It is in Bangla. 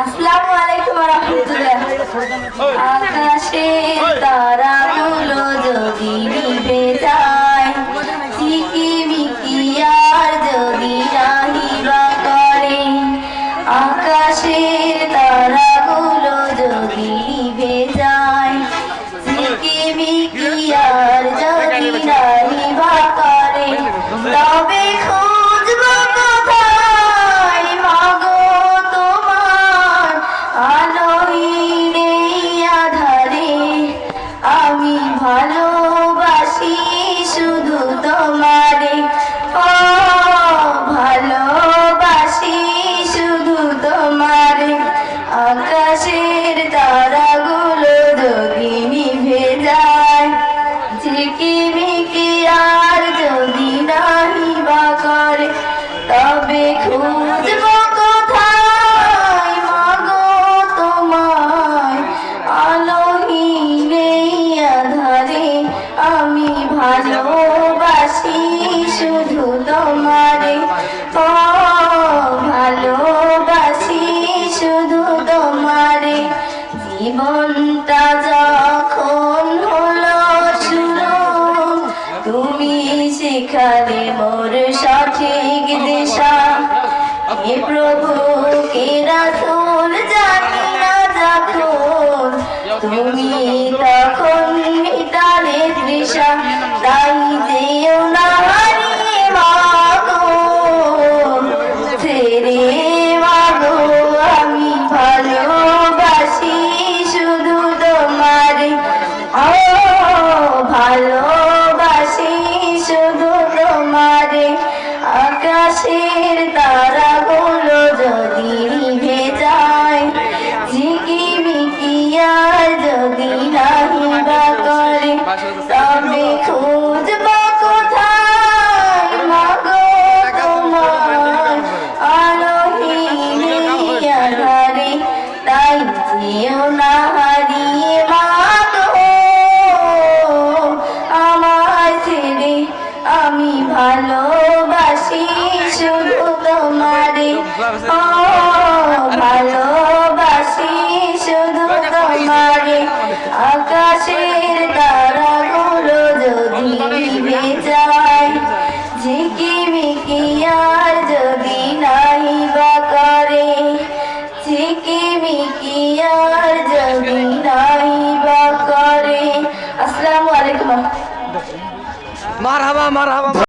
আসসালামু আলাইকুম আকাশে তারাগুলো যদি যায় ঝিকিমিকি আর যদি রাহিবা করে, আকাশের তারাগুলো যদি যায় ঝিকিমিকি আর যদি রাহিবা করে, তবে জীবনটা যখন হলো শুরু তুমি সেখানে মোর সঠিক দিশা। হে প্রভু তাই যেও না হারিয়ে আমি ভালোবাসি শুধু তোমারে। ভালোবাসি শুধু তোমারে। আকাশের মারহাবা